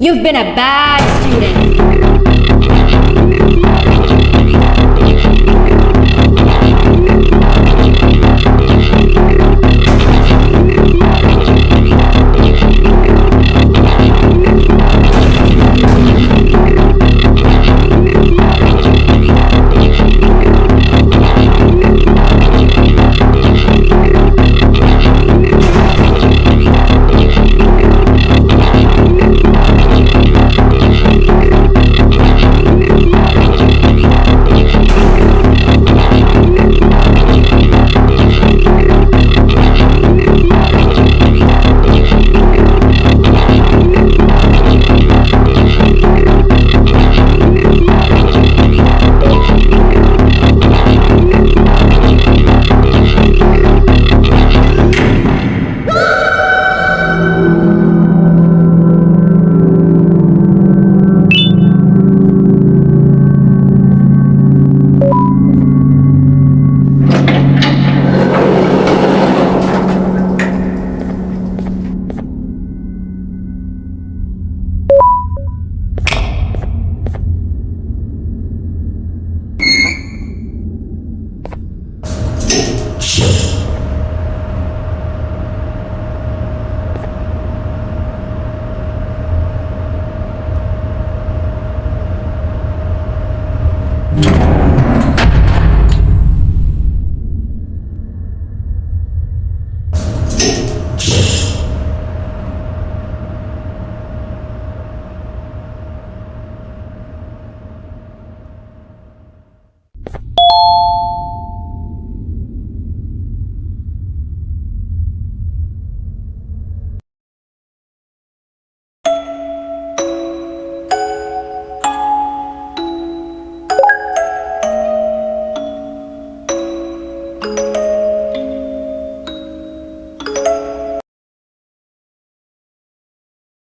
You've been a bad student.